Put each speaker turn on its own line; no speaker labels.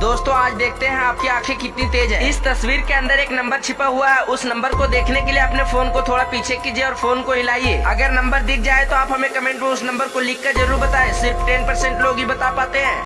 दोस्तों, आज देखते हैं आपकी आँखें कितनी तेज है। इस तस्वीर के अंदर एक नंबर छिपा हुआ है। उस नंबर को देखने के लिए अपने फ़ोन को थोड़ा पीछे कीजिए और फ़ोन को हिलाइए। अगर नंबर दिख जाए तो आप हमें कमेंट में उस नंबर को लिख कर ज़रूर बताए। सिर्फ़ टेन परसेंट लोग ही बता पाते हैं।